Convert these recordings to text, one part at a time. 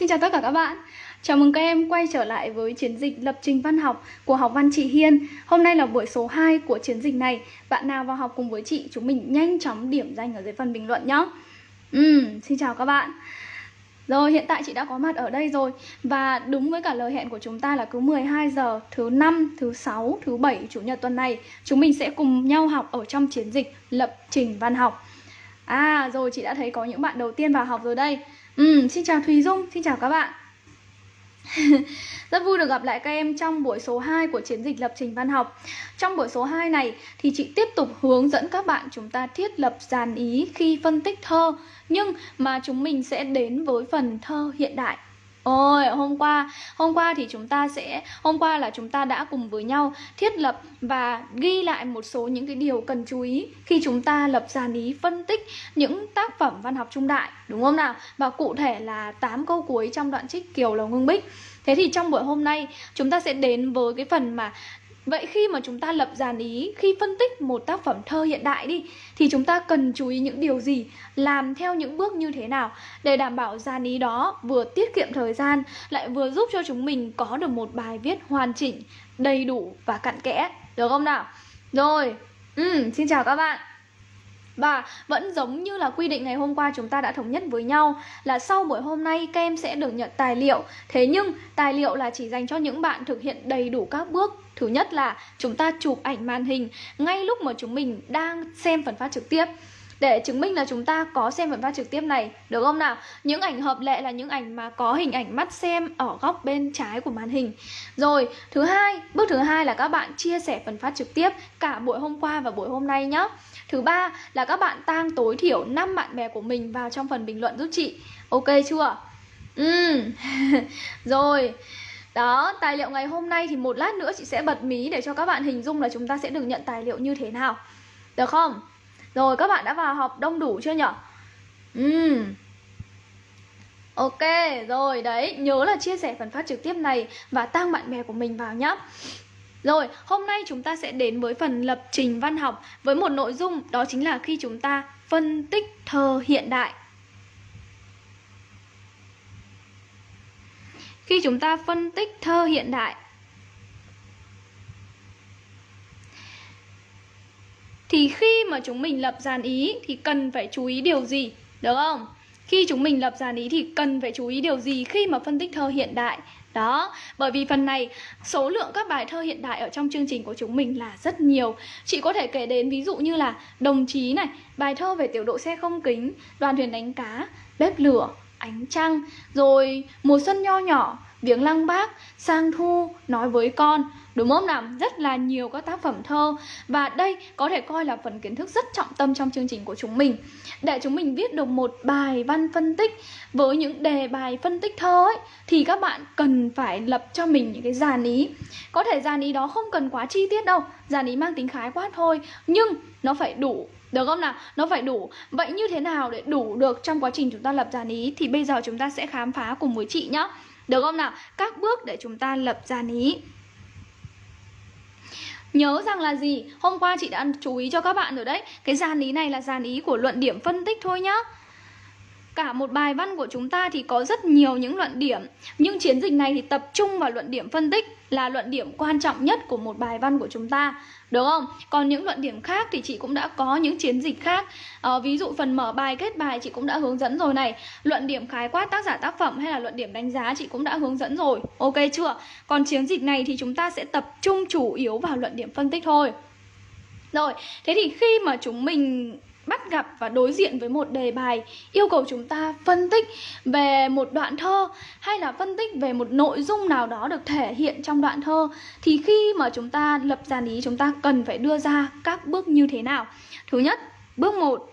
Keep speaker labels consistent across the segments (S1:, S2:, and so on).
S1: Xin chào tất cả các bạn. Chào mừng các em quay trở lại với chiến dịch lập trình văn học của học văn chị Hiên. Hôm nay là buổi số 2 của chiến dịch này. Bạn nào vào học cùng với chị chúng mình nhanh chóng điểm danh ở dưới phần bình luận nhé uhm, ừ, Xin chào các bạn. Rồi hiện tại chị đã có mặt ở đây rồi. Và đúng với cả lời hẹn của chúng ta là cứ 12 giờ Thứ năm, thứ sáu, thứ bảy, chủ nhật tuần này Chúng mình sẽ cùng nhau học ở trong chiến dịch lập trình văn học. À rồi chị đã thấy có những bạn đầu tiên vào học rồi đây. Ừ, xin chào Thùy Dung, xin chào các bạn. Rất vui được gặp lại các em trong buổi số 2 của chiến dịch lập trình văn học. Trong buổi số 2 này thì chị tiếp tục hướng dẫn các bạn chúng ta thiết lập dàn ý khi phân tích thơ Nhưng mà chúng mình sẽ đến với phần thơ hiện đại. Ôi, hôm qua, hôm qua thì chúng ta sẽ, hôm qua là chúng ta đã cùng với nhau thiết lập và ghi lại một số những cái điều cần chú ý khi chúng ta lập dàn ý phân tích những tác phẩm văn học trung đại, đúng không nào? Và cụ thể là 8 câu cuối trong đoạn trích Kiều Lầu Ngưng Bích. Thế thì trong buổi hôm nay chúng ta sẽ đến với cái phần mà Vậy khi mà chúng ta lập dàn ý, khi phân tích một tác phẩm thơ hiện đại đi Thì chúng ta cần chú ý những điều gì, làm theo những bước như thế nào? Để đảm bảo dàn ý đó vừa tiết kiệm thời gian Lại vừa giúp cho chúng mình có được một bài viết hoàn chỉnh, đầy đủ và cặn kẽ. Được không nào? Rồi, ừ, xin chào các bạn. Và vẫn giống như là quy định ngày hôm qua chúng ta đã thống nhất với nhau là sau buổi hôm nay các em sẽ được nhận tài liệu. Thế nhưng tài liệu là chỉ dành cho những bạn thực hiện đầy đủ các bước Thứ nhất là chúng ta chụp ảnh màn hình ngay lúc mà chúng mình đang xem phần phát trực tiếp. Để chứng minh là chúng ta có xem phần phát trực tiếp này, được không nào? Những ảnh hợp lệ là những ảnh mà có hình ảnh mắt xem ở góc bên trái của màn hình. Rồi, thứ hai, bước thứ hai là các bạn chia sẻ phần phát trực tiếp cả buổi hôm qua và buổi hôm nay nhé thứ ba là các bạn tăng tối thiểu 5 bạn bè của mình vào trong phần bình luận giúp chị. Ok chưa? Ừ. Rồi đó, tài liệu ngày hôm nay thì một lát nữa chị sẽ bật mí để cho các bạn hình dung là chúng ta sẽ được nhận tài liệu như thế nào Được không? Rồi các bạn đã vào học đông đủ chưa nhở? Ừ. Ok, rồi đấy, nhớ là chia sẻ phần phát trực tiếp này và tăng bạn bè của mình vào nhé. Rồi, hôm nay chúng ta sẽ đến với phần lập trình văn học với một nội dung đó chính là khi chúng ta phân tích thơ hiện đại. Khi chúng ta phân tích thơ hiện đại Thì khi mà chúng mình lập dàn ý thì cần phải chú ý điều gì? Được không? Khi chúng mình lập dàn ý thì cần phải chú ý điều gì khi mà phân tích thơ hiện đại? Đó, bởi vì phần này số lượng các bài thơ hiện đại ở trong chương trình của chúng mình là rất nhiều Chị có thể kể đến ví dụ như là Đồng chí này, bài thơ về tiểu độ xe không kính, đoàn thuyền đánh cá, bếp lửa, ánh trăng Rồi mùa xuân nho nhỏ, viếng lăng bác, sang thu, nói với con. Đúng không nào? Rất là nhiều các tác phẩm thơ. Và đây có thể coi là phần kiến thức rất trọng tâm trong chương trình của chúng mình. Để chúng mình viết được một bài văn phân tích Với những đề bài phân tích thơ ấy Thì các bạn cần phải lập cho mình những cái dàn ý. Có thể dàn ý đó không cần quá chi tiết đâu. Dàn ý mang tính khái quát thôi. Nhưng nó phải đủ được không nào? Nó phải đủ Vậy như thế nào để đủ được trong quá trình chúng ta lập dàn ý Thì bây giờ chúng ta sẽ khám phá cùng với chị nhé Được không nào? Các bước để chúng ta lập dàn ý Nhớ rằng là gì? Hôm qua chị đã chú ý cho các bạn rồi đấy Cái dàn ý này là dàn ý của luận điểm phân tích thôi nhá Cả một bài văn của chúng ta thì có rất nhiều những luận điểm Nhưng chiến dịch này thì tập trung vào luận điểm phân tích Là luận điểm quan trọng nhất của một bài văn của chúng ta đúng không? Còn những luận điểm khác thì chị cũng đã có những chiến dịch khác à, Ví dụ phần mở bài, kết bài chị cũng đã hướng dẫn rồi này Luận điểm khái quát tác giả tác phẩm hay là luận điểm đánh giá chị cũng đã hướng dẫn rồi Ok chưa? Còn chiến dịch này thì chúng ta sẽ tập trung chủ yếu vào luận điểm phân tích thôi rồi, thế thì khi mà chúng mình bắt gặp và đối diện với một đề bài yêu cầu chúng ta phân tích về một đoạn thơ hay là phân tích về một nội dung nào đó được thể hiện trong đoạn thơ, thì khi mà chúng ta lập dàn ý chúng ta cần phải đưa ra các bước như thế nào thứ nhất, bước 1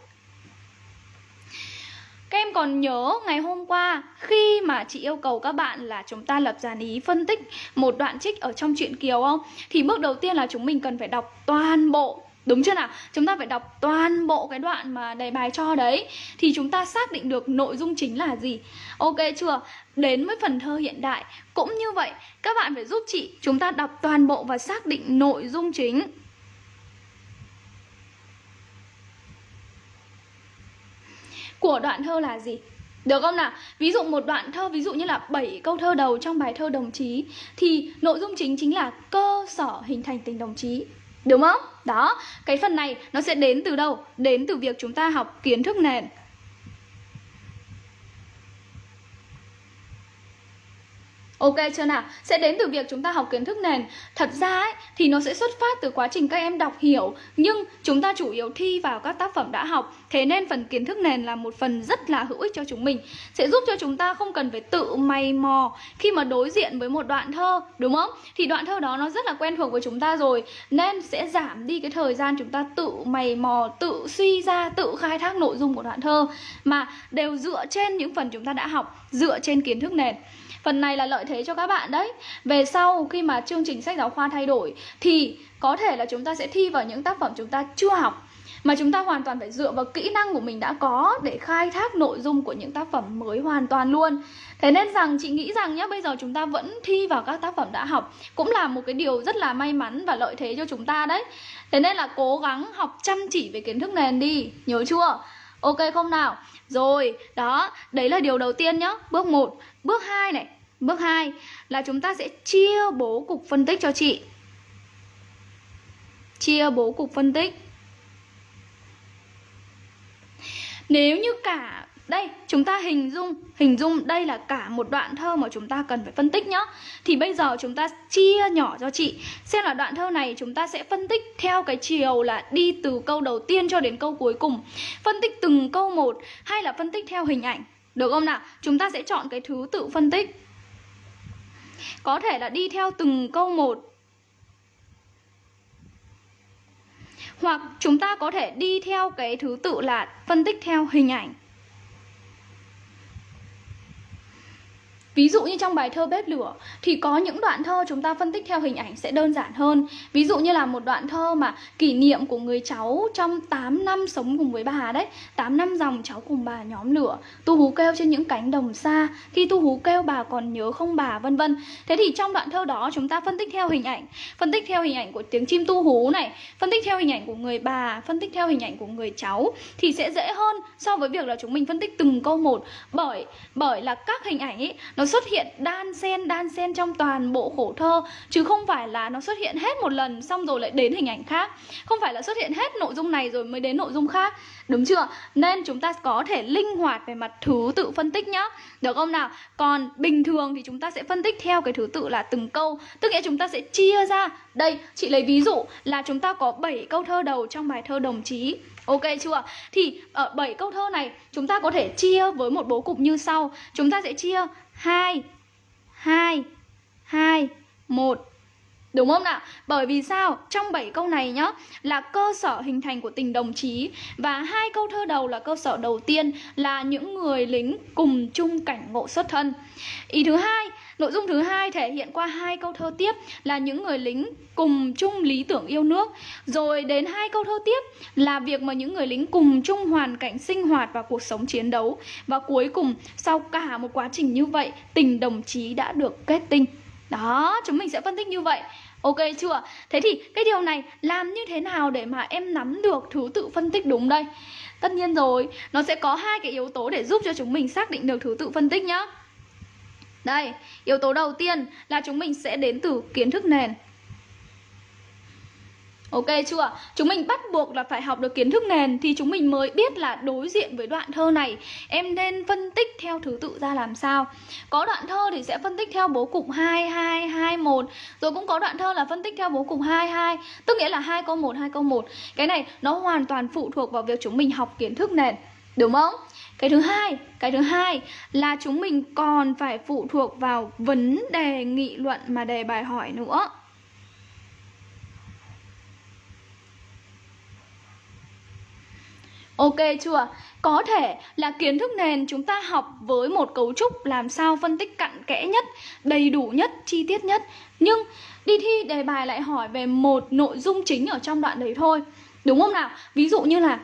S1: các em còn nhớ ngày hôm qua khi mà chị yêu cầu các bạn là chúng ta lập dàn ý phân tích một đoạn trích ở trong truyện Kiều không? Thì bước đầu tiên là chúng mình cần phải đọc toàn bộ Đúng chưa nào? Chúng ta phải đọc toàn bộ cái đoạn mà đề bài cho đấy Thì chúng ta xác định được nội dung chính là gì Ok chưa? Đến với phần thơ hiện đại Cũng như vậy, Các bạn phải giúp chị Chúng ta đọc toàn bộ và xác định nội dung chính Của đoạn thơ là gì? Được không nào? Ví dụ một đoạn thơ, ví dụ như là 7 câu thơ đầu trong bài thơ đồng chí, thì nội dung chính chính là cơ sở hình thành tình đồng chí. Đúng không? Đó, cái phần này nó sẽ đến từ đâu? Đến từ việc chúng ta học kiến thức nền Ok chưa nào? Sẽ đến từ việc chúng ta học kiến thức nền. Thật ra ấy, thì nó sẽ xuất phát từ quá trình các em đọc hiểu. Nhưng chúng ta chủ yếu thi vào các tác phẩm đã học. Thế nên phần kiến thức nền là một phần rất là hữu ích cho chúng mình. Sẽ giúp cho chúng ta không cần phải tự mày mò Khi mà đối diện với một đoạn thơ Đúng không? Thì đoạn thơ đó nó rất là quen thuộc với chúng ta rồi. Nên sẽ giảm đi cái thời gian chúng ta tự mày mò Tự suy ra, tự khai thác nội dung của đoạn thơ. Mà đều dựa trên những phần chúng ta đã học Dựa trên kiến thức nền. Phần này là lợi thế cho các bạn đấy. Về sau, khi mà chương trình sách giáo khoa thay đổi, Thì có thể là chúng ta sẽ thi vào những tác phẩm chúng ta chưa học, mà chúng ta hoàn toàn phải dựa vào kỹ năng của mình đã có để khai thác nội dung của những tác phẩm mới hoàn toàn luôn. Thế nên rằng, chị nghĩ rằng nhá, bây giờ chúng ta vẫn thi vào các tác phẩm đã học cũng là một cái điều rất là may mắn và lợi thế cho chúng ta đấy. Thế nên là cố gắng học chăm chỉ về kiến thức nền đi, nhớ chưa? Ok không nào? Rồi, đó, đấy là điều đầu tiên nhá. Bước 1 bước 2 này. Bước 2 là chúng ta sẽ chia bố cục phân tích cho chị. Chia bố cục phân tích. Nếu như cả, đây, chúng ta hình dung hình dung đây là cả một đoạn thơ mà chúng ta cần phải phân tích nhá. Thì bây giờ chúng ta chia nhỏ cho chị. Xem là đoạn thơ này chúng ta sẽ phân tích theo cái chiều là đi từ câu đầu tiên cho đến câu cuối cùng. Phân tích từng câu một hay là phân tích theo hình ảnh. Được không nào? Chúng ta sẽ chọn cái thứ tự phân tích có thể là đi theo từng câu một. Hoặc chúng ta có thể đi theo cái thứ tự là phân tích theo hình ảnh. Ví dụ như trong bài thơ Bếp lửa thì có những đoạn thơ chúng ta phân tích theo hình ảnh sẽ đơn giản hơn. Ví dụ như là một đoạn thơ mà kỷ niệm của người cháu trong 8 năm sống cùng với bà đấy. 8 năm dòng cháu cùng bà nhóm lửa, tu hú kêu trên những cánh đồng xa, khi tu hú kêu bà còn nhớ không bà vân vân. Thế thì trong đoạn thơ đó chúng ta phân tích theo hình ảnh, phân tích theo hình ảnh của tiếng chim tu hú này, phân tích theo hình ảnh của người bà, phân tích theo hình ảnh của người cháu thì sẽ dễ hơn so với việc là chúng mình phân tích từng câu một bởi bởi là các hình ảnh ấy nó xuất hiện đan xen đan xen trong toàn bộ khổ thơ, chứ không phải là nó xuất hiện hết một lần xong rồi lại đến hình ảnh khác. Không phải là xuất hiện hết nội dung này rồi mới đến nội dung khác, đúng chưa? Nên chúng ta có thể linh hoạt về mặt thứ tự phân tích nhá. Được không nào? Còn bình thường thì chúng ta sẽ phân tích theo cái thứ tự là từng câu, tức nghĩa chúng ta sẽ chia ra. Đây, chị lấy ví dụ là chúng ta có 7 câu thơ đầu trong bài thơ đồng chí. Ok chưa? Thì ở 7 câu thơ này, chúng ta có thể chia với một bố cục như sau. Chúng ta sẽ chia 2 2 2 1 Đúng không nào? Bởi vì sao? Trong 7 câu này nhá là cơ sở hình thành của tình đồng chí và hai câu thơ đầu là cơ sở đầu tiên là những người lính cùng chung cảnh ngộ xuất thân. Ý thứ hai, nội dung thứ hai thể hiện qua hai câu thơ tiếp là những người lính cùng chung lý tưởng yêu nước. Rồi đến hai câu thơ tiếp là việc mà những người lính cùng chung hoàn cảnh sinh hoạt và cuộc sống chiến đấu. Và cuối cùng sau cả một quá trình như vậy, tình đồng chí đã được kết tinh. Đó, chúng mình sẽ phân tích như vậy Ok chưa? Thế thì cái điều này làm như thế nào để mà em nắm được thứ tự phân tích đúng đây? Tất nhiên rồi, nó sẽ có hai cái yếu tố để giúp cho chúng mình xác định được thứ tự phân tích nhá. Đây, yếu tố đầu tiên là chúng mình sẽ đến từ kiến thức nền Ok chưa? Chúng mình bắt buộc là phải học được kiến thức nền thì chúng mình mới biết là đối diện với đoạn thơ này em nên phân tích theo thứ tự ra làm sao. Có đoạn thơ thì sẽ phân tích theo bố cục 2 2 2 1, rồi cũng có đoạn thơ là phân tích theo bố cục 2 2, tức nghĩa là hai câu 1 2 câu 1. Cái này nó hoàn toàn phụ thuộc vào việc chúng mình học kiến thức nền, đúng không? Cái thứ hai, cái thứ hai là chúng mình còn phải phụ thuộc vào vấn đề nghị luận mà đề bài hỏi nữa. Ok chưa? Có thể là kiến thức nền chúng ta học với một cấu trúc làm sao phân tích cặn kẽ nhất, đầy đủ nhất, chi tiết nhất Nhưng đi thi đề bài lại hỏi về một nội dung chính ở trong đoạn đấy thôi Đúng không nào? Ví dụ như là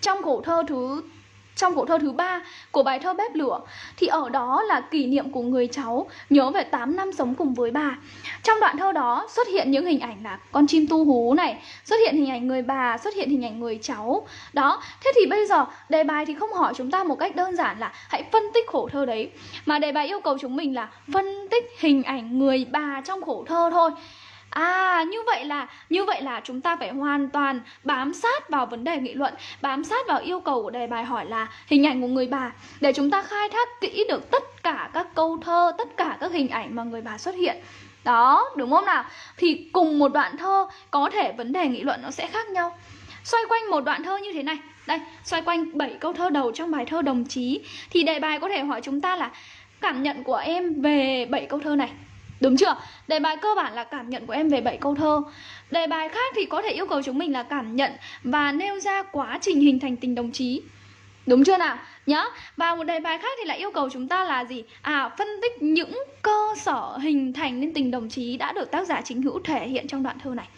S1: trong khổ thơ thứ trong câu thơ thứ ba của bài thơ bếp lửa thì ở đó là kỷ niệm của người cháu nhớ về 8 năm sống cùng với bà. Trong đoạn thơ đó xuất hiện những hình ảnh là con chim tu hú này, xuất hiện hình ảnh người bà, xuất hiện hình ảnh người cháu. Đó, thế thì bây giờ đề bài thì không hỏi chúng ta một cách đơn giản là hãy phân tích khổ thơ đấy mà đề bài yêu cầu chúng mình là phân tích hình ảnh người bà trong khổ thơ thôi. À như vậy là như vậy là chúng ta phải hoàn toàn bám sát vào vấn đề nghị luận, bám sát vào yêu cầu của đề bài hỏi là hình ảnh của người bà để chúng ta khai thác kỹ được tất cả các câu thơ, tất cả các hình ảnh mà người bà xuất hiện. Đó, đúng không nào? Thì cùng một đoạn thơ có thể vấn đề nghị luận nó sẽ khác nhau. Xoay quanh một đoạn thơ như thế này, đây, xoay quanh 7 câu thơ đầu trong bài thơ đồng chí thì đề bài có thể hỏi chúng ta là cảm nhận của em về 7 câu thơ này Đúng chưa? Đề bài cơ bản là cảm nhận của em về 7 câu thơ Đề bài khác thì có thể yêu cầu chúng mình là cảm nhận Và nêu ra quá trình hình thành tình đồng chí Đúng chưa nào? Nhá Và một đề bài khác thì lại yêu cầu chúng ta là gì? À, phân tích những cơ sở hình thành nên tình đồng chí Đã được tác giả chính hữu thể hiện trong đoạn thơ này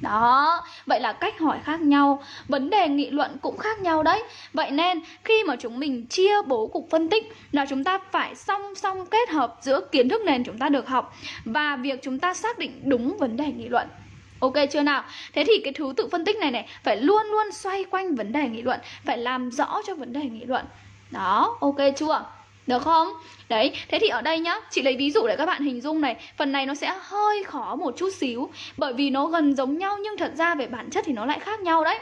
S1: đó, vậy là cách hỏi khác nhau, vấn đề nghị luận cũng khác nhau đấy. Vậy nên khi mà chúng mình chia bố cục phân tích là chúng ta phải song song kết hợp giữa kiến thức nền chúng ta được học và việc chúng ta xác định đúng vấn đề nghị luận. Ok chưa nào? Thế thì cái thứ tự phân tích này này phải luôn luôn xoay quanh vấn đề nghị luận, phải làm rõ cho vấn đề nghị luận. Đó, ok chưa? Được không? Đấy, thế thì ở đây nhá, chị lấy ví dụ để các bạn hình dung này. Phần này nó sẽ hơi khó một chút xíu Bởi vì nó gần giống nhau nhưng thật ra về bản chất thì nó lại khác nhau đấy.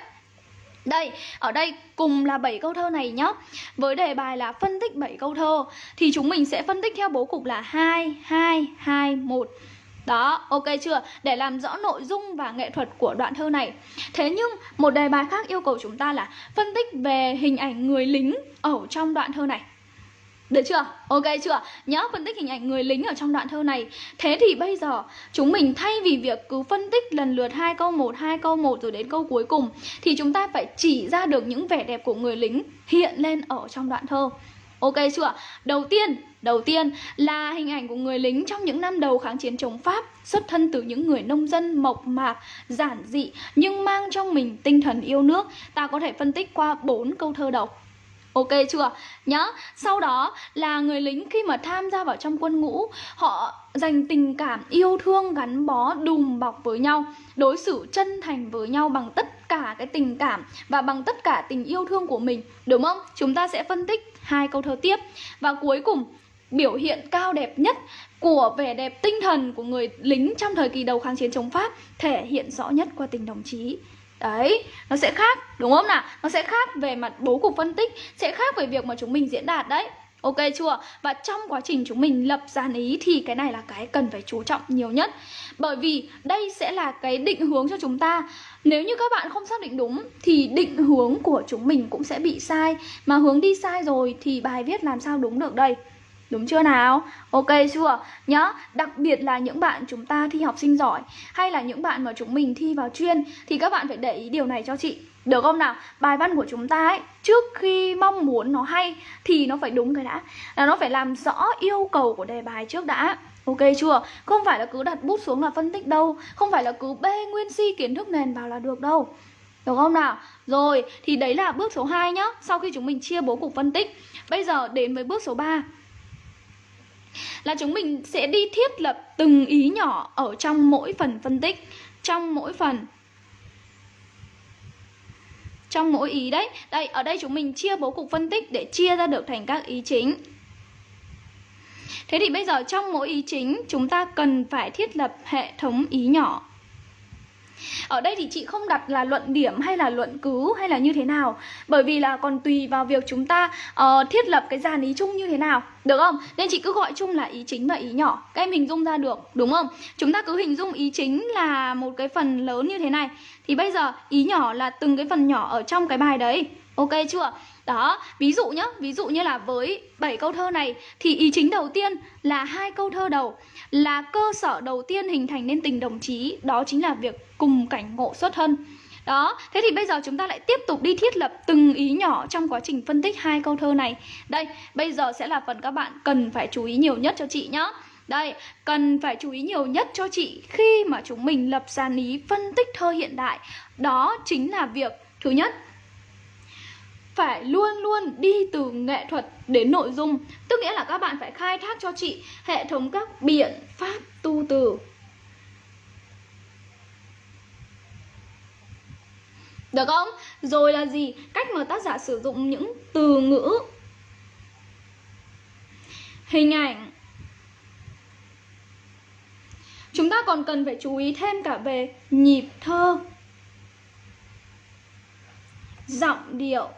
S1: Đây, ở đây cùng là 7 câu thơ này nhá. Với đề bài là phân tích 7 câu thơ Thì chúng mình sẽ phân tích theo bố cục là 2, 2, 2, 1 đó, ok chưa? Để làm rõ nội dung và nghệ thuật của đoạn thơ này. Thế nhưng một đề bài khác yêu cầu chúng ta là phân tích về hình ảnh người lính ở trong đoạn thơ này được chưa? Ok chưa? Nhớ phân tích hình ảnh người lính ở trong đoạn thơ này. Thế thì bây giờ chúng mình thay vì việc cứ phân tích lần lượt hai câu một, hai câu một rồi đến câu cuối cùng thì chúng ta phải chỉ ra được những vẻ đẹp của người lính hiện lên ở trong đoạn thơ. Ok chưa? Đầu tiên, đầu tiên là hình ảnh của người lính trong những năm đầu kháng chiến chống Pháp, xuất thân từ những người nông dân mộc mạc, giản dị nhưng mang trong mình tinh thần yêu nước. Ta có thể phân tích qua bốn câu thơ đầu. Ok chưa? Nhá, sau đó là người lính khi mà tham gia vào trong quân ngũ Họ dành tình cảm, yêu thương, gắn bó, đùm bọc với nhau Đối xử chân thành với nhau bằng tất cả cái tình cảm Và bằng tất cả tình yêu thương của mình Đúng không? Chúng ta sẽ phân tích hai câu thơ tiếp Và cuối cùng biểu hiện cao đẹp nhất của vẻ đẹp tinh thần của người lính trong thời kỳ đầu kháng chiến chống Pháp thể hiện rõ nhất qua tình đồng chí Đấy, nó sẽ khác, đúng không nào? Nó sẽ khác về mặt bố cục phân tích Sẽ khác về việc mà chúng mình diễn đạt đấy. Ok chưa? Và trong quá trình chúng mình lập dàn ý thì cái này là cái cần phải chú trọng nhiều nhất. Bởi vì đây sẽ là cái định hướng cho chúng ta. Nếu như các bạn không xác định đúng thì định hướng của chúng mình cũng sẽ bị sai. Mà hướng đi sai rồi thì bài viết làm sao đúng được đây? Đúng chưa nào? Ok chưa? Nhá, đặc biệt là những bạn chúng ta thi học sinh giỏi Hay là những bạn mà chúng mình thi vào chuyên Thì các bạn phải để ý điều này cho chị Được không nào? Bài văn của chúng ta ấy Trước khi mong muốn nó hay Thì nó phải đúng cái đã Là nó phải làm rõ yêu cầu của đề bài trước đã Ok chưa? Không phải là cứ đặt bút xuống là phân tích đâu Không phải là cứ bê nguyên si kiến thức nền vào là được đâu được không nào? Rồi, thì đấy là bước số 2 nhá Sau khi chúng mình chia bố cục phân tích Bây giờ đến với bước số 3 là chúng mình sẽ đi thiết lập từng ý nhỏ ở trong mỗi phần phân tích, trong mỗi phần, trong mỗi ý đấy. Đây, ở đây chúng mình chia bố cục phân tích để chia ra được thành các ý chính. Thế thì bây giờ trong mỗi ý chính, chúng ta cần phải thiết lập hệ thống ý nhỏ ở đây thì chị không đặt là luận điểm hay là luận cứ hay là như thế nào. Bởi vì là còn tùy vào việc chúng ta uh, thiết lập cái dàn ý chung như thế nào. Được không? Nên chị cứ gọi chung là ý chính và ý nhỏ. Các em hình dung ra được đúng không? Chúng ta cứ hình dung ý chính là một cái phần lớn như thế này. Thì bây giờ ý nhỏ là từng cái phần nhỏ ở trong cái bài đấy. Ok chưa? Đó, ví dụ nhá, ví dụ như là với 7 câu thơ này thì ý chính đầu tiên là hai câu thơ đầu là cơ sở đầu tiên hình thành nên tình đồng chí, đó chính là việc cùng cảnh ngộ xuất thân. Đó, thế thì bây giờ chúng ta lại tiếp tục đi thiết lập từng ý nhỏ trong quá trình phân tích hai câu thơ này. Đây, bây giờ sẽ là phần các bạn cần phải chú ý nhiều nhất cho chị nhá. Đây, cần phải chú ý nhiều nhất cho chị khi mà chúng mình lập dàn ý phân tích thơ hiện đại. Đó chính là việc thứ nhất phải luôn luôn đi từ nghệ thuật đến nội dung. Tức nghĩa là các bạn phải khai thác cho chị hệ thống các biện pháp tu từ. Được không? Rồi là gì? Cách mà tác giả sử dụng những từ ngữ. Hình ảnh. Chúng ta còn cần phải chú ý thêm cả về nhịp thơ. Giọng điệu.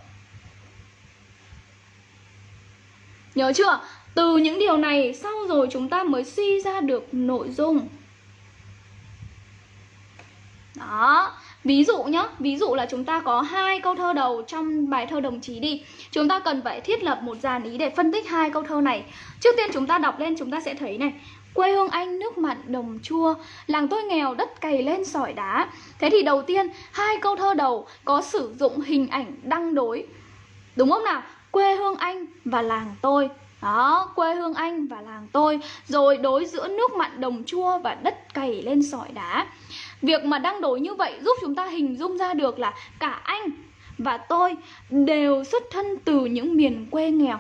S1: Nhớ chưa? Từ những điều này sau rồi chúng ta mới suy ra được nội dung. Đó. Ví dụ nhá, ví dụ là chúng ta có hai câu thơ đầu trong bài thơ đồng chí đi. Chúng ta cần phải thiết lập một dàn ý để phân tích hai câu thơ này. Trước tiên chúng ta đọc lên chúng ta sẽ thấy này. Quê hương anh nước mặn đồng chua. Làng tôi nghèo đất cày lên sỏi đá. Thế thì đầu tiên hai câu thơ đầu có sử dụng hình ảnh đăng đối. Đúng không nào? Quê hương anh và làng tôi. Đó, quê hương anh và làng tôi. Rồi đối giữa nước mặn đồng chua và đất cày lên sỏi đá. Việc mà đăng đối như vậy giúp chúng ta hình dung ra được là cả anh và tôi đều xuất thân từ những miền quê nghèo.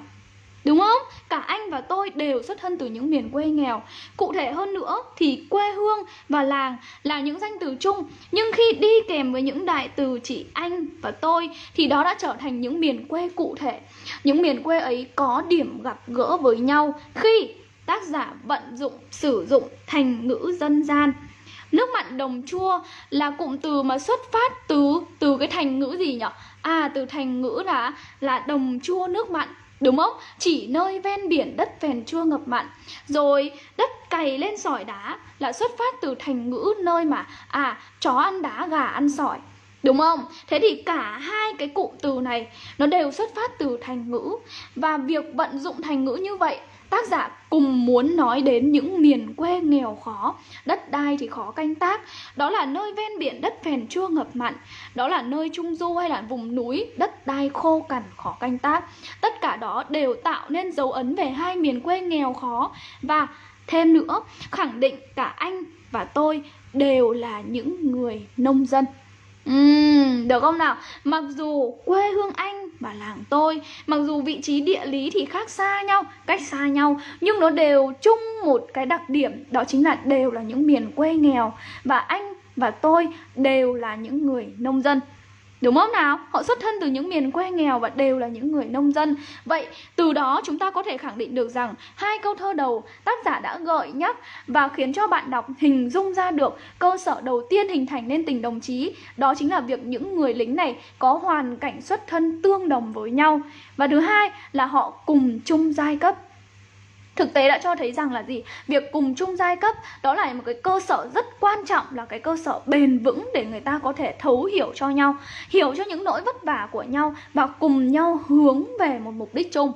S1: Đúng không? Cả anh và tôi đều xuất thân từ những miền quê nghèo. Cụ thể hơn nữa thì quê hương và làng là những danh từ chung. Nhưng khi đi kèm với những đại từ chỉ anh và tôi Thì đó đã trở thành những miền quê cụ thể. Những miền quê ấy có điểm gặp gỡ với nhau Khi tác giả vận dụng, sử dụng thành ngữ dân gian. Nước mặn đồng chua là cụm từ mà xuất phát từ từ cái thành ngữ gì nhỉ? À từ thành ngữ là là đồng chua nước mặn. Đúng không? Chỉ nơi ven biển đất phèn chua ngập mặn Rồi, đất cày lên sỏi đá là xuất phát từ thành ngữ nơi mà À chó ăn đá, gà ăn sỏi Đúng không? Thế thì cả hai cái cụm từ này, nó đều xuất phát từ thành ngữ Và việc vận dụng thành ngữ như vậy Tác giả cùng muốn nói đến những miền quê nghèo khó, Đất đai thì khó canh tác. Đó là nơi ven biển đất phèn chua ngập mặn. Đó là nơi trung du hay là vùng núi Đất đai khô cằn khó canh tác. Tất cả đó đều tạo nên dấu ấn về hai miền quê nghèo khó. Và thêm nữa, khẳng định cả anh và tôi đều là những người nông dân. Uhm, được không nào? Mặc dù quê hương anh và làng tôi Mặc dù vị trí địa lý thì khác xa nhau, cách xa nhau Nhưng nó đều chung một cái đặc điểm Đó chính là đều là những miền quê nghèo Và anh và tôi đều là những người nông dân Đúng không nào? Họ xuất thân từ những miền quê nghèo và đều là những người nông dân. Vậy, từ đó chúng ta có thể khẳng định được rằng hai câu thơ đầu tác giả đã gợi nhắc và khiến cho bạn đọc hình dung ra được cơ sở đầu tiên hình thành nên tình đồng chí. Đó chính là việc những người lính này có hoàn cảnh xuất thân tương đồng với nhau. Và thứ hai là họ cùng chung giai cấp Thực tế đã cho thấy rằng là gì? Việc cùng chung giai cấp đó là một cái cơ sở rất quan trọng là cái cơ sở bền vững để người ta có thể thấu hiểu cho nhau, hiểu cho những nỗi vất vả của nhau và cùng nhau hướng về một mục đích chung.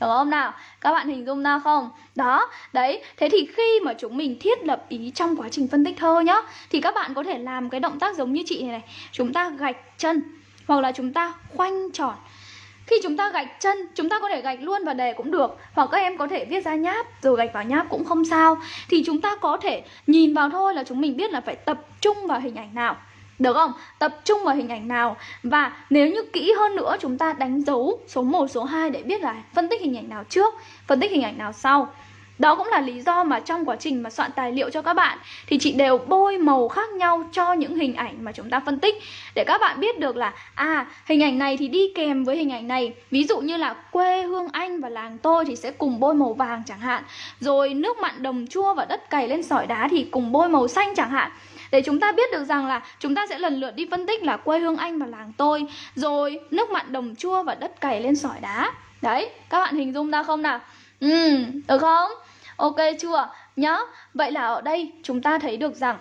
S1: Được không nào? Các bạn hình dung ra không? Đó, đấy Thế thì khi mà chúng mình thiết lập ý trong quá trình phân tích thơ nhá Thì các bạn có thể làm cái động tác giống như chị này này Chúng ta gạch chân Hoặc là chúng ta khoanh tròn khi chúng ta gạch chân, chúng ta có thể gạch luôn vào đề cũng được Hoặc các em có thể viết ra nháp rồi gạch vào nháp cũng không sao. Thì chúng ta có thể nhìn vào thôi là chúng mình biết là phải tập trung vào hình ảnh nào. Được không? Tập trung vào hình ảnh nào. Và nếu như kỹ hơn nữa chúng ta đánh dấu số 1, số 2 để biết là phân tích hình ảnh nào trước Phân tích hình ảnh nào sau đó cũng là lý do mà trong quá trình mà soạn tài liệu cho các bạn thì chị đều bôi màu khác nhau cho những hình ảnh mà chúng ta phân tích. Để các bạn biết được là à hình ảnh này thì đi kèm với hình ảnh này. Ví dụ như là quê hương anh và làng tôi thì sẽ cùng bôi màu vàng chẳng hạn. Rồi nước mặn đồng chua và đất cày lên sỏi đá thì cùng bôi màu xanh chẳng hạn. Để chúng ta biết được rằng là chúng ta sẽ lần lượt đi phân tích là quê hương anh và làng tôi. Rồi nước mặn đồng chua và đất cày lên sỏi đá. Đấy, các bạn hình dung ra không nào? Ừ được không? Ok chưa? Nhá. Vậy là ở đây chúng ta thấy được rằng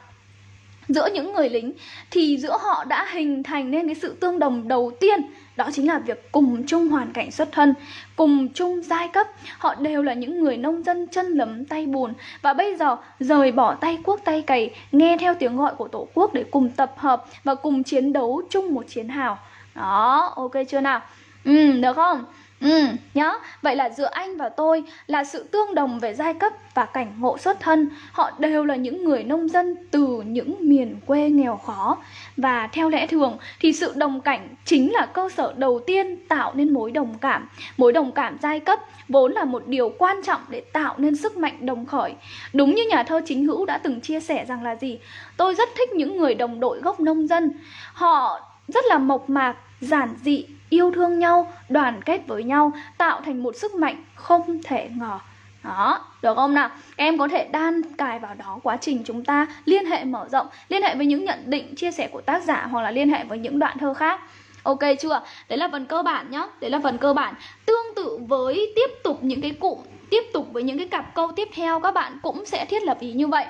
S1: giữa những người lính thì giữa họ đã hình thành nên cái sự tương đồng đầu tiên, đó chính là việc cùng chung hoàn cảnh xuất thân, cùng chung giai cấp họ đều là những người nông dân chân lấm, tay bùn và bây giờ rời bỏ tay cuốc tay cày, nghe theo tiếng gọi của tổ quốc để cùng tập hợp và cùng chiến đấu chung một chiến hào đó, ok chưa nào ừ được không Ừ, nhá. Vậy là giữa anh và tôi là sự tương đồng về giai cấp và cảnh ngộ xuất thân. Họ đều là những người nông dân từ những miền quê nghèo khó. Và theo lẽ thường thì sự đồng cảnh chính là cơ sở đầu tiên tạo nên mối đồng cảm. Mối đồng cảm giai cấp vốn là một điều quan trọng để tạo nên sức mạnh đồng khởi. Đúng như nhà thơ chính hữu đã từng chia sẻ rằng là gì? Tôi rất thích những người đồng đội gốc nông dân. Họ rất là mộc mạc, giản dị, yêu thương nhau, đoàn kết với nhau, tạo thành một sức mạnh không thể ngờ. Đó, được không nào? em có thể đan cài vào đó quá trình chúng ta liên hệ mở rộng, liên hệ với những nhận định, chia sẻ của tác giả hoặc là liên hệ với những đoạn thơ khác. Ok chưa? Đấy là phần cơ bản nhá. Đấy là phần cơ bản. Tương tự với tiếp tục những cái cụm, tiếp tục với những cái cặp câu tiếp theo các bạn cũng sẽ thiết lập ý như vậy.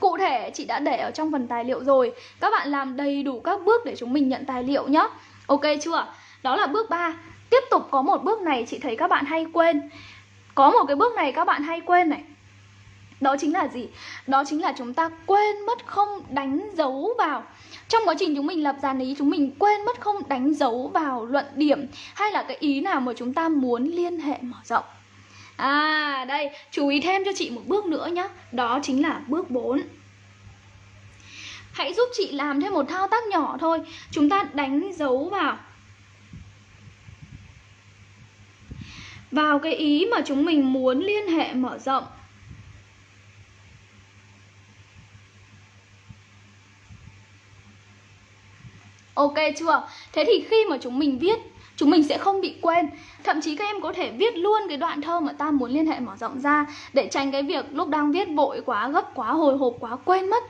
S1: Cụ thể chị đã để ở trong phần tài liệu rồi Các bạn làm đầy đủ các bước để chúng mình nhận tài liệu nhá Ok chưa? Đó là bước 3 Tiếp tục có một bước này chị thấy các bạn hay quên. Có một cái bước này các bạn hay quên này. Đó chính là gì? Đó chính là chúng ta quên mất không đánh dấu vào. Trong quá trình chúng mình lập dàn ý Chúng mình quên mất không đánh dấu vào luận điểm Hay là cái ý nào mà chúng ta muốn liên hệ mở rộng. À đây, chú ý thêm cho chị một bước nữa nhé Đó chính là bước 4 Hãy giúp chị làm thêm một thao tác nhỏ thôi. Chúng ta đánh dấu vào. Vào cái ý mà chúng mình muốn liên hệ mở rộng. Ok chưa? Thế thì khi mà chúng mình viết, chúng mình sẽ không bị quên. Thậm chí các em có thể viết luôn cái đoạn thơ mà ta muốn liên hệ mở rộng ra để tránh cái việc lúc đang viết vội quá gấp, quá hồi hộp, quá quên mất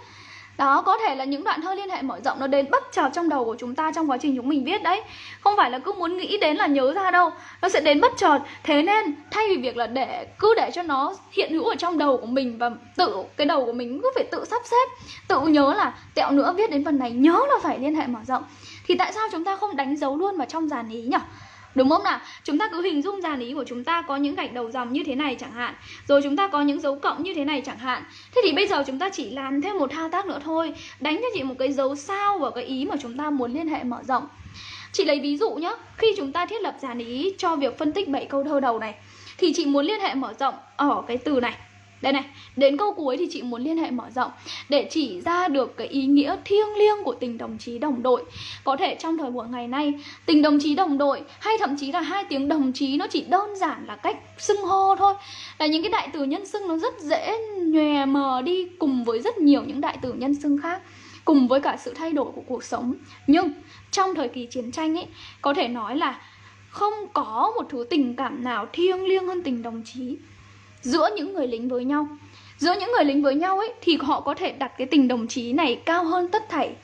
S1: đó, có thể là những đoạn thơ liên hệ mở rộng nó đến bất chợt trong đầu của chúng ta trong quá trình chúng mình viết đấy. Không phải là cứ muốn nghĩ đến là nhớ ra đâu. Nó sẽ đến bất chợt. Thế nên, thay vì việc là để, cứ để cho nó hiện hữu ở trong đầu của mình và tự, cái đầu của mình cứ phải tự sắp xếp, tự nhớ là tẹo nữa, viết đến phần này, nhớ là phải liên hệ mở rộng, thì tại sao chúng ta không đánh dấu luôn vào trong dàn ý nhỉ? Đúng không nào? Chúng ta cứ hình dung dàn ý của chúng ta có những gạch đầu dòng như thế này chẳng hạn, Rồi chúng ta có những dấu cộng như thế này chẳng hạn. Thế thì bây giờ chúng ta chỉ làm thêm một thao tác nữa thôi, Đánh cho chị một cái dấu sao vào cái ý mà chúng ta muốn liên hệ mở rộng. Chị lấy ví dụ nhé Khi chúng ta thiết lập dàn ý cho việc phân tích 7 câu thơ đầu này, Thì chị muốn liên hệ mở rộng ở cái từ này đây này, đến câu cuối thì chị muốn liên hệ mở rộng để chỉ ra được cái ý nghĩa thiêng liêng của tình đồng chí đồng đội. Có thể trong thời buổi ngày nay, tình đồng chí đồng đội hay thậm chí là hai tiếng đồng chí nó chỉ đơn giản là cách xưng hô thôi. Là những cái đại từ nhân xưng nó rất dễ nhòe mờ đi cùng với rất nhiều những đại từ nhân xưng khác cùng với cả sự thay đổi của cuộc sống. Nhưng trong thời kỳ chiến tranh ấy, có thể nói là không có một thứ tình cảm nào thiêng liêng hơn tình đồng chí giữa những người lính với nhau. Giữa những người lính với nhau ấy, thì họ có thể đặt cái tình đồng chí này cao hơn tất thảy.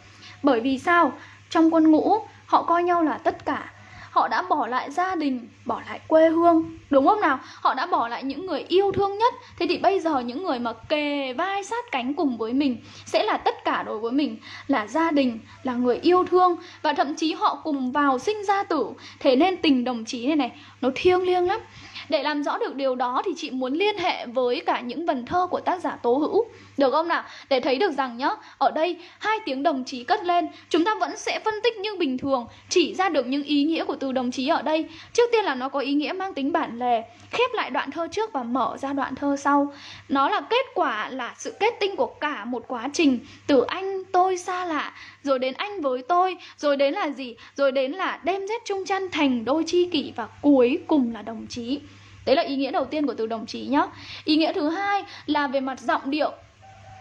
S1: Bởi vì sao? Trong quân ngũ, họ coi nhau là tất cả. Họ đã bỏ lại gia đình, bỏ lại quê hương, đúng không nào? Họ đã bỏ lại những người yêu thương nhất. Thế thì bây giờ những người mà kề vai sát cánh cùng với mình sẽ là tất cả đối với mình, là gia đình, là người yêu thương. Và thậm chí họ cùng vào sinh ra tử. Thế nên tình đồng chí này này, nó thiêng liêng lắm để làm rõ được điều đó thì chị muốn liên hệ với cả những vần thơ của tác giả Tố Hữu Được không nào? Để thấy được rằng nhá, ở đây hai tiếng đồng chí cất lên Chúng ta vẫn sẽ phân tích như bình thường Chỉ ra được những ý nghĩa của từ đồng chí ở đây Trước tiên là nó có ý nghĩa mang tính bản lề Khép lại đoạn thơ trước và mở ra đoạn thơ sau Nó là kết quả là sự kết tinh của cả một quá trình Từ anh tôi xa lạ Rồi đến anh với tôi Rồi đến là gì? Rồi đến là đêm rét chung chăn thành đôi chi kỷ Và cuối cùng là đồng chí Đấy là ý nghĩa đầu tiên của từ đồng chí nhá. Ý nghĩa thứ hai là về mặt giọng điệu.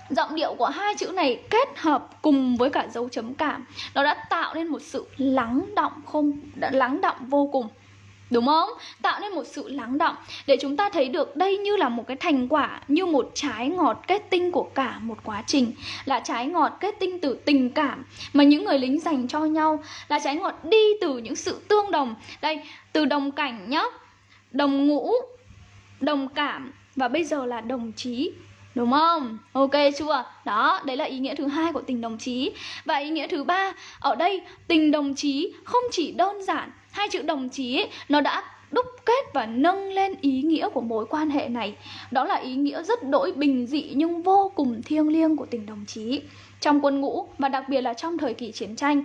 S1: Giọng điệu của hai chữ này kết hợp cùng với cả dấu chấm cảm. Nó đã tạo nên một sự lắng động không đã lắng động vô cùng. Đúng không? Tạo nên một sự lắng động Để chúng ta thấy được đây như là một cái thành quả Như một trái ngọt kết tinh của cả một quá trình. Là trái ngọt kết tinh từ tình cảm Mà những người lính dành cho nhau. Là trái ngọt đi từ những sự tương đồng. Đây, từ đồng cảnh nhá đồng ngũ, đồng cảm và bây giờ là đồng chí. Đúng không? Ok chưa? Đó, đấy là ý nghĩa thứ hai của tình đồng chí. Và ý nghĩa thứ ba, ở đây tình đồng chí không chỉ đơn giản hai chữ đồng chí ấy, nó đã đúc kết và nâng lên ý nghĩa của mối quan hệ này đó là ý nghĩa rất đỗi bình dị nhưng vô cùng thiêng liêng của tình đồng chí trong quân ngũ và đặc biệt là trong thời kỳ chiến tranh.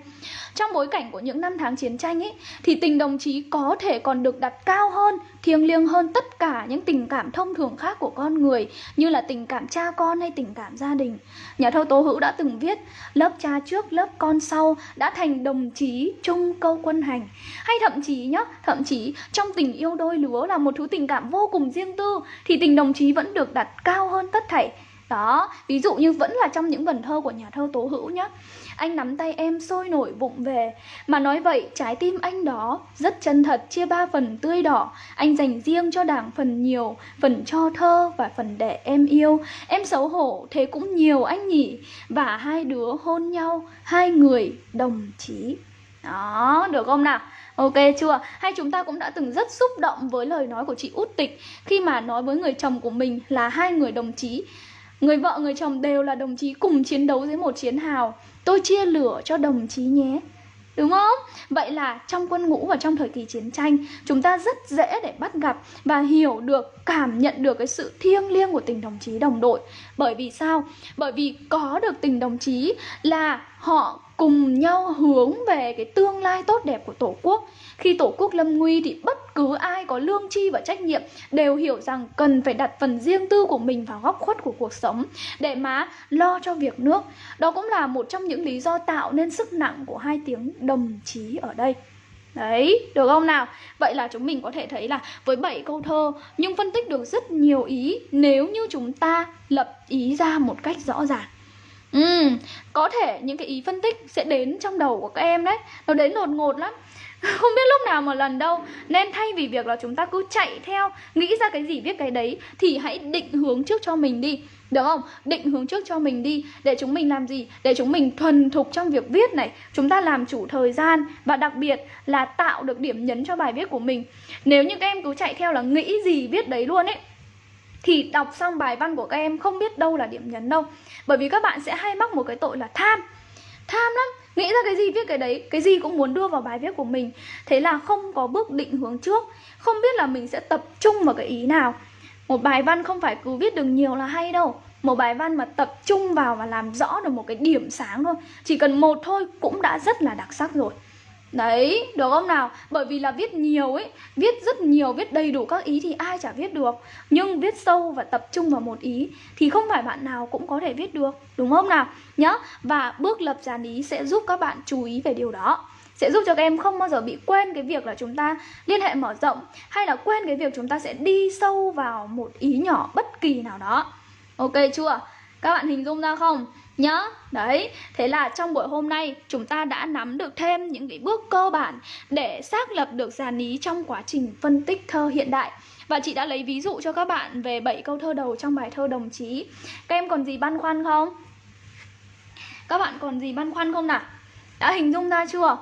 S1: Trong bối cảnh của những năm tháng chiến tranh ấy thì tình đồng chí có thể còn được đặt cao hơn, thiêng liêng hơn tất cả những tình cảm thông thường khác của con người như là tình cảm cha con hay tình cảm gia đình. Nhà thơ Tố Hữu đã từng viết lớp cha trước lớp con sau đã thành đồng chí chung câu quân hành. Hay thậm chí nhá, thậm chí trong tình yêu đôi lứa là một thứ tình cảm vô cùng riêng tư thì tình đồng chí vẫn được đặt cao hơn tất thảy đó, ví dụ như vẫn là trong những vần thơ của nhà thơ Tố Hữu nhá. Anh nắm tay em sôi nổi bụng về. Mà nói vậy trái tim anh đó rất chân thật chia ba phần tươi đỏ. Anh dành riêng cho đảng phần nhiều Phần cho thơ và phần để em yêu. Em xấu hổ thế cũng nhiều anh nhỉ. Và hai đứa hôn nhau Hai người đồng chí. Đó, được không nào? Ok chưa? Hay chúng ta cũng đã từng rất xúc động với lời nói của chị Út Tịch Khi mà nói với người chồng của mình là hai người đồng chí. Người vợ người chồng đều là đồng chí cùng chiến đấu dưới một chiến hào Tôi chia lửa cho đồng chí nhé Đúng không? Vậy là trong quân ngũ và trong thời kỳ chiến tranh Chúng ta rất dễ để bắt gặp và hiểu được, cảm nhận được cái sự thiêng liêng của tình đồng chí đồng đội Bởi vì sao? Bởi vì có được tình đồng chí là họ cùng nhau hướng về cái tương lai tốt đẹp của Tổ quốc. Khi Tổ quốc lâm nguy thì bất cứ ai có lương tri và trách nhiệm đều hiểu rằng cần phải đặt phần riêng tư của mình vào góc khuất của cuộc sống để mà lo cho việc nước. Đó cũng là một trong những lý do tạo nên sức nặng của hai tiếng đồng chí ở đây. Đấy, được không nào? Vậy là chúng mình có thể thấy là với 7 câu thơ nhưng phân tích được rất nhiều ý nếu như chúng ta lập ý ra một cách rõ ràng. Ừ, có thể những cái ý phân tích sẽ đến trong đầu của các em đấy Nó đến đột ngột lắm không biết lúc nào một lần đâu. Nên thay vì việc là chúng ta cứ chạy theo, Nghĩ ra cái gì, viết cái đấy, Thì hãy định hướng trước cho mình đi. Được không? Định hướng trước cho mình đi. Để chúng mình làm gì? Để chúng mình thuần thục trong việc viết này. Chúng ta làm chủ thời gian. Và đặc biệt là tạo được điểm nhấn cho bài viết của mình. Nếu như các em cứ chạy theo là nghĩ gì, viết đấy luôn ấy, thì đọc xong bài văn của các em không biết đâu là điểm nhấn đâu. Bởi vì các bạn sẽ hay mắc một cái tội là tham. Tham lắm nghĩ ra cái gì, viết cái đấy. Cái gì cũng muốn đưa vào bài viết của mình. Thế là không có bước định hướng trước. Không biết là mình sẽ tập trung vào cái ý nào. Một bài văn không phải cứ viết được nhiều là hay đâu. Một bài văn mà tập trung vào và làm rõ được một cái điểm sáng thôi. Chỉ cần một thôi cũng đã rất là đặc sắc rồi. Đấy, được không nào? Bởi vì là viết nhiều ấy Viết rất nhiều, viết đầy đủ các ý thì ai chả viết được Nhưng viết sâu và tập trung vào một ý Thì không phải bạn nào cũng có thể viết được Đúng không nào? Nhá Và bước lập dàn ý sẽ giúp các bạn chú ý về điều đó sẽ giúp cho các em không bao giờ bị quên cái việc là chúng ta liên hệ mở rộng hay là quên cái việc chúng ta sẽ đi sâu vào một ý nhỏ bất kỳ nào đó. Ok chưa? Các bạn hình dung ra không? Nhá Đấy, thế là trong buổi hôm nay chúng ta đã nắm được thêm những cái bước cơ bản để xác lập được dàn ý trong quá trình phân tích thơ hiện đại Và chị đã lấy ví dụ cho các bạn về 7 câu thơ đầu trong bài thơ đồng chí Các em còn gì băn khoăn không? Các bạn còn gì băn khoăn không nào? Đã hình dung ra chưa?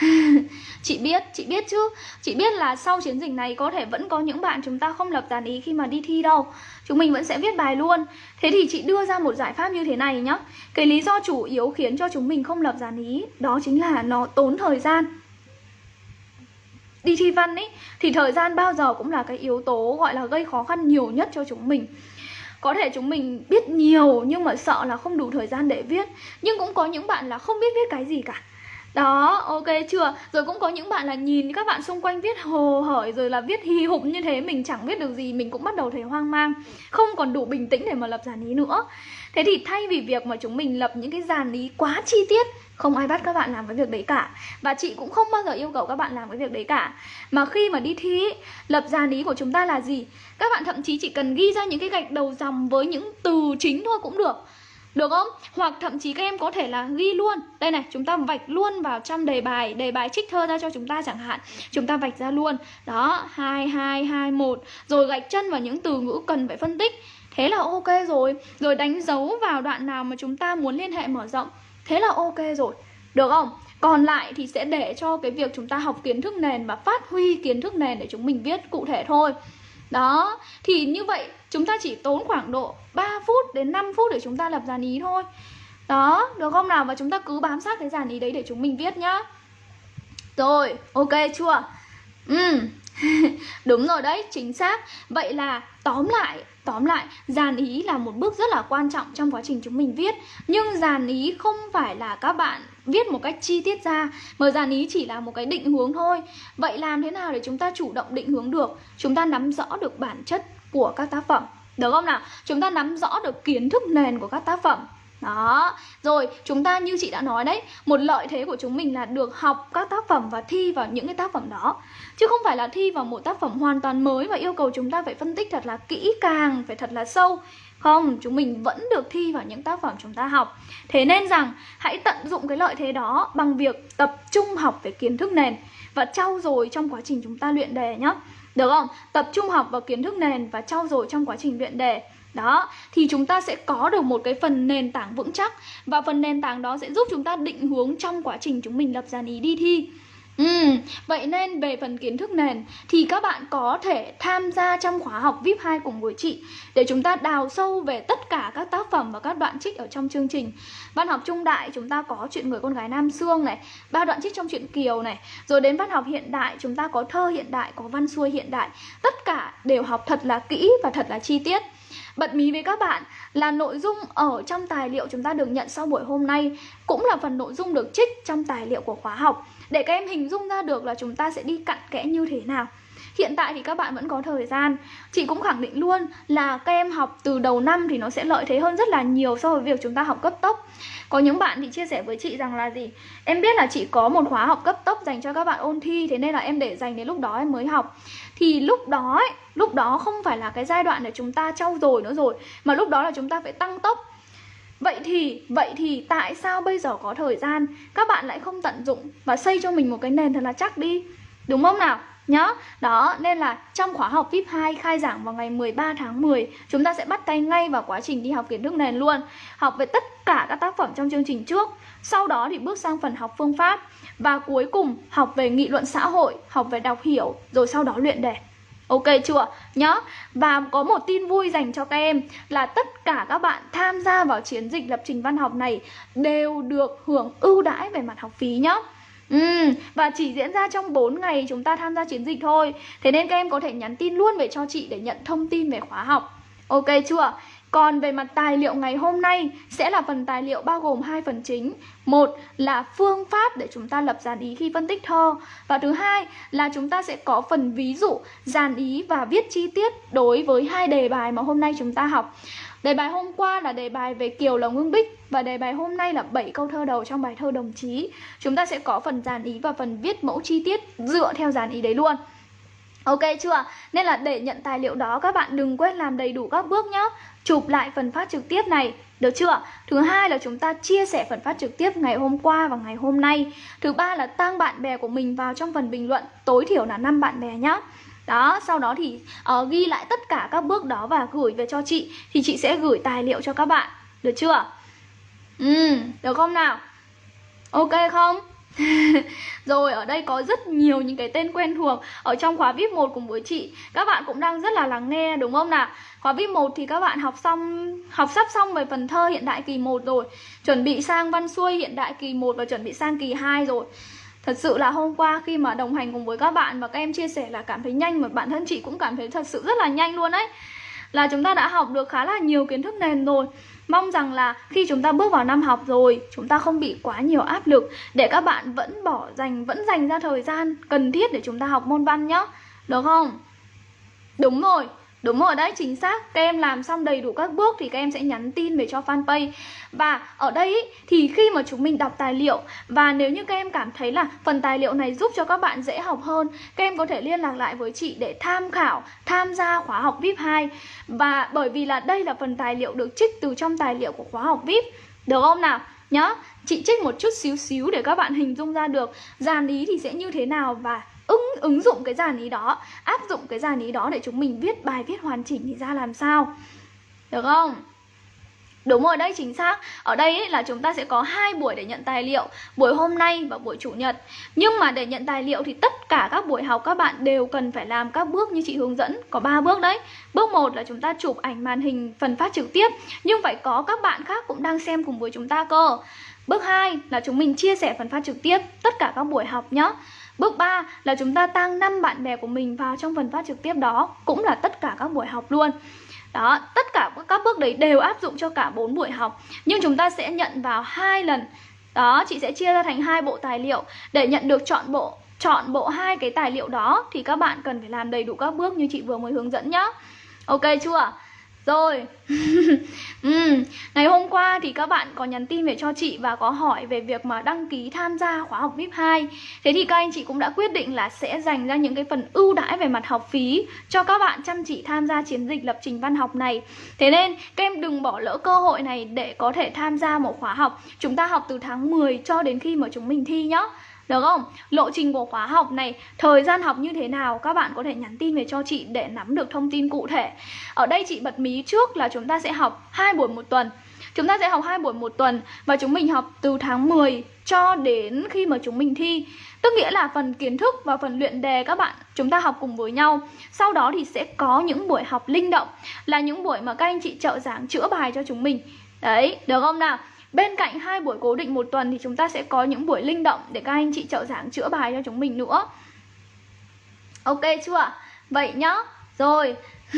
S1: chị biết, chị biết chứ. Chị biết là sau chiến dịch này có thể vẫn có những bạn chúng ta không lập dàn ý khi mà đi thi đâu. Chúng mình vẫn sẽ viết bài luôn. Thế thì chị đưa ra một giải pháp như thế này nhá. Cái lý do chủ yếu khiến cho chúng mình không lập dàn ý Đó chính là nó tốn thời gian. Đi thi văn ấy Thì thời gian bao giờ cũng là cái yếu tố gọi là gây khó khăn nhiều nhất cho chúng mình. Có thể chúng mình biết nhiều nhưng mà sợ là không đủ thời gian để viết. Nhưng cũng có những bạn là không biết viết cái gì cả đó, ok chưa? Rồi cũng có những bạn là nhìn các bạn xung quanh viết hồ hởi rồi là viết hì hục như thế Mình chẳng biết được gì, mình cũng bắt đầu thấy hoang mang. Không còn đủ bình tĩnh để mà lập dàn ý nữa. Thế thì thay vì việc mà chúng mình lập những cái dàn ý quá chi tiết Không ai bắt các bạn làm cái việc đấy cả. Và chị cũng không bao giờ yêu cầu các bạn làm cái việc đấy cả. Mà khi mà đi thi, lập dàn ý của chúng ta là gì? Các bạn thậm chí chỉ cần ghi ra những cái gạch đầu dòng với những từ chính thôi cũng được được không? Hoặc thậm chí các em có thể là ghi luôn. Đây này, chúng ta vạch luôn vào trong đề bài Đề bài trích thơ ra cho chúng ta chẳng hạn. Chúng ta vạch ra luôn. Đó, 2, 2, 2, 1 Rồi gạch chân vào những từ ngữ cần phải phân tích. Thế là ok rồi. Rồi đánh dấu vào đoạn nào mà chúng ta muốn liên hệ mở rộng. Thế là ok rồi. Được không? Còn lại thì sẽ để cho cái việc chúng ta học kiến thức nền và phát huy kiến thức nền để chúng mình viết cụ thể thôi. Đó, thì như vậy chúng ta chỉ tốn khoảng độ 3 phút đến 5 phút để chúng ta lập dàn ý thôi. Đó, được không nào? Và chúng ta cứ bám sát cái dàn ý đấy để chúng mình viết nhá. Rồi, ok chưa? Ừ Đúng rồi đấy, chính xác. Vậy là tóm lại Tóm lại, dàn ý là một bước rất là quan trọng trong quá trình chúng mình viết. Nhưng dàn ý không phải là các bạn viết một cách chi tiết ra Mà dàn ý chỉ là một cái định hướng thôi. Vậy làm thế nào để chúng ta chủ động định hướng được? Chúng ta nắm rõ được bản chất của các tác phẩm. Được không nào? Chúng ta nắm rõ được kiến thức nền của các tác phẩm. Đó, rồi chúng ta như chị đã nói đấy Một lợi thế của chúng mình là được học các tác phẩm và thi vào những cái tác phẩm đó. Chứ không phải là thi vào một tác phẩm hoàn toàn mới Và yêu cầu chúng ta phải phân tích thật là kỹ càng, phải thật là sâu. Không, chúng mình vẫn được thi vào những tác phẩm chúng ta học. Thế nên rằng hãy tận dụng cái lợi thế đó bằng việc tập trung học về kiến thức nền Và trau dồi trong quá trình chúng ta luyện đề nhé được không? Tập trung học vào kiến thức nền và trau dồi trong quá trình luyện đề. Đó, thì chúng ta sẽ có được một cái phần nền tảng vững chắc. Và phần nền tảng đó sẽ giúp chúng ta định hướng trong quá trình chúng mình lập dàn ý đi thi. Ừ, vậy nên về phần kiến thức nền thì các bạn có thể tham gia trong khóa học VIP 2 cùng với chị để chúng ta đào sâu về tất cả các tác phẩm và các đoạn trích ở trong chương trình. Văn học trung đại chúng ta có chuyện người con gái Nam Sương này, ba đoạn trích trong truyện Kiều này, rồi đến văn học hiện đại chúng ta có thơ hiện đại, có văn xuôi hiện đại. Tất cả đều học thật là kỹ và thật là chi tiết. Bật mí với các bạn là nội dung ở trong tài liệu chúng ta được nhận sau buổi hôm nay cũng là phần nội dung được trích trong tài liệu của khóa học để các em hình dung ra được là chúng ta sẽ đi cặn kẽ như thế nào. Hiện tại thì các bạn vẫn có thời gian. Chị cũng khẳng định luôn là các em học từ đầu năm thì nó sẽ lợi thế hơn rất là nhiều so với việc chúng ta học cấp tốc. Có những bạn thì chia sẻ với chị rằng là gì? Em biết là chị có một khóa học cấp tốc dành cho các bạn ôn thi Thế nên là em để dành đến lúc đó em mới học. Thì lúc đó ấy, lúc đó không phải là cái giai đoạn để chúng ta trau dồi nữa rồi Mà lúc đó là chúng ta phải tăng tốc. Vậy thì, vậy thì tại sao bây giờ có thời gian các bạn lại không tận dụng và xây cho mình một cái nền thật là chắc đi Đúng không nào? nhá. Đó, nên là trong khóa học VIP 2 khai giảng vào ngày 13 tháng 10, chúng ta sẽ bắt tay ngay vào quá trình đi học kiến thức nền luôn. Học về tất cả các tác phẩm trong chương trình trước, sau đó thì bước sang phần học phương pháp và cuối cùng học về nghị luận xã hội, học về đọc hiểu rồi sau đó luyện đề. Ok chưa? Nhá. Và có một tin vui dành cho các em là tất cả các bạn tham gia vào chiến dịch lập trình văn học này đều được hưởng ưu đãi về mặt học phí nhá. Ừ, và chỉ diễn ra trong 4 ngày chúng ta tham gia chiến dịch thôi Thế nên các em có thể nhắn tin luôn về cho chị để nhận thông tin về khóa học Ok chưa? Còn về mặt tài liệu ngày hôm nay sẽ là phần tài liệu bao gồm hai phần chính. Một là phương pháp để chúng ta lập dàn ý khi phân tích thơ và thứ hai là chúng ta sẽ có phần ví dụ, dàn ý và viết chi tiết đối với hai đề bài mà hôm nay chúng ta học. Đề bài hôm qua là đề bài về Kiều Lồng Hương Bích Và đề bài hôm nay là 7 câu thơ đầu trong bài thơ đồng chí Chúng ta sẽ có phần dàn ý và phần viết mẫu chi tiết dựa theo dàn ý đấy luôn Ok chưa? Nên là để nhận tài liệu đó, các bạn đừng quên làm đầy đủ các bước nhé Chụp lại phần phát trực tiếp này. Được chưa? Thứ hai là chúng ta chia sẻ phần phát trực tiếp ngày hôm qua và ngày hôm nay. Thứ ba là tăng bạn bè của mình vào trong phần bình luận. Tối thiểu là 5 bạn bè nhá. Đó sau đó thì uh, ghi lại tất cả các bước đó và gửi về cho chị. Thì chị sẽ gửi tài liệu cho các bạn. Được chưa ừ được không nào? Ok không? Rồi, ở đây có rất nhiều những cái tên quen thuộc Ở trong khóa VIP 1 cùng với chị. Các bạn cũng đang rất là lắng nghe, đúng không nào? Khóa VIP 1 thì các bạn học xong, Học sắp xong về phần thơ hiện đại kỳ 1 rồi, Chuẩn bị sang văn xuôi hiện đại kỳ 1 Và chuẩn bị sang kỳ 2 rồi. Thật sự là hôm qua khi mà đồng hành cùng với các bạn và các em chia sẻ là cảm thấy nhanh mà bản thân chị cũng cảm thấy thật sự rất là nhanh luôn đấy Là chúng ta đã học được khá là nhiều kiến thức nền rồi. Mong rằng là khi chúng ta bước vào năm học rồi Chúng ta không bị quá nhiều áp lực Để các bạn vẫn bỏ dành, vẫn dành ra thời gian cần thiết để chúng ta học môn văn nhá Được không? Đúng rồi Đúng rồi đấy, chính xác. Các em làm xong đầy đủ các bước thì các em sẽ nhắn tin về cho fanpage. Và ở đây ý, thì khi mà chúng mình đọc tài liệu Và nếu như các em cảm thấy là phần tài liệu này giúp cho các bạn dễ học hơn Các em có thể liên lạc lại với chị để tham khảo, tham gia khóa học VIP 2 Và bởi vì là đây là phần tài liệu được trích từ trong tài liệu của khóa học VIP Được không nào? Nhá, chị trích một chút xíu xíu để các bạn hình dung ra được dàn ý thì sẽ như thế nào và ứng ứng dụng cái dàn ý đó áp dụng cái dàn ý đó để chúng mình viết bài viết hoàn chỉnh thì ra làm sao? Được không? Đúng rồi đấy chính xác. Ở đây ấy, là chúng ta sẽ có hai buổi để nhận tài liệu Buổi hôm nay và buổi chủ nhật. Nhưng mà để nhận tài liệu thì tất cả các buổi học các bạn đều cần phải làm các bước như chị hướng dẫn. Có 3 bước đấy. Bước 1 là chúng ta chụp ảnh màn hình phần phát trực tiếp Nhưng phải có các bạn khác cũng đang xem cùng với chúng ta cơ. Bước 2 là chúng mình chia sẻ phần phát trực tiếp tất cả các buổi học nhé Bước 3 là chúng ta tăng 5 bạn bè của mình vào trong phần phát trực tiếp đó Cũng là tất cả các buổi học luôn. Đó, tất cả các bước đấy đều áp dụng cho cả 4 buổi học. Nhưng chúng ta sẽ nhận vào hai lần. Đó, chị sẽ chia ra thành hai bộ tài liệu. Để nhận được chọn bộ chọn bộ hai cái tài liệu đó Thì các bạn cần phải làm đầy đủ các bước như chị vừa mới hướng dẫn nhá. Ok chưa? Rồi. Ừ. Ngày hôm qua thì các bạn có nhắn tin về cho chị và có hỏi về việc mà đăng ký tham gia khóa học VIP 2 Thế thì các anh chị cũng đã quyết định là sẽ dành ra những cái phần ưu đãi về mặt học phí Cho các bạn chăm chỉ tham gia chiến dịch lập trình văn học này. Thế nên, các em đừng bỏ lỡ cơ hội này để có thể tham gia một khóa học. Chúng ta học từ tháng 10 cho đến khi mà chúng mình thi nhá được không? Lộ trình của khóa học này, thời gian học như thế nào các bạn có thể nhắn tin về cho chị để nắm được thông tin cụ thể. Ở đây chị bật mí trước là chúng ta sẽ học hai buổi một tuần. Chúng ta sẽ học hai buổi một tuần và chúng mình học từ tháng 10 cho đến khi mà chúng mình thi. Tức nghĩa là phần kiến thức và phần luyện đề các bạn chúng ta học cùng với nhau. Sau đó thì sẽ có những buổi học linh động là những buổi mà các anh chị trợ giảng chữa bài cho chúng mình. Đấy, được không nào? Bên cạnh hai buổi cố định một tuần thì chúng ta sẽ có những buổi linh động để các anh chị trợ giảng chữa bài cho chúng mình nữa. Ok chưa? Vậy nhá. Rồi.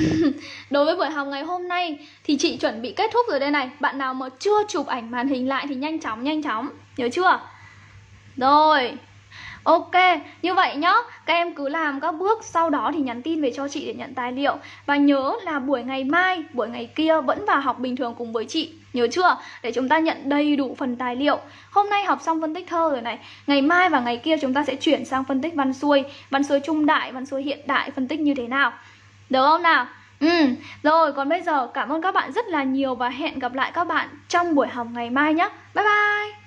S1: Đối với buổi học ngày hôm nay thì chị chuẩn bị kết thúc rồi đây này. Bạn nào mà chưa chụp ảnh màn hình lại thì nhanh chóng nhanh chóng. Nhớ chưa? Rồi. Ok, như vậy nhá, các em cứ làm các bước sau đó thì nhắn tin về cho chị để nhận tài liệu. Và nhớ là buổi ngày mai, buổi ngày kia vẫn vào học bình thường cùng với chị. Nhớ chưa? Để chúng ta nhận đầy đủ phần tài liệu. Hôm nay học xong phân tích thơ rồi này. Ngày mai và ngày kia chúng ta sẽ chuyển sang phân tích văn xuôi. Văn xuôi trung đại, văn xuôi hiện đại, phân tích như thế nào? Được không nào? Ừ, rồi còn bây giờ cảm ơn các bạn rất là nhiều và hẹn gặp lại các bạn trong buổi học ngày mai nhé Bye bye!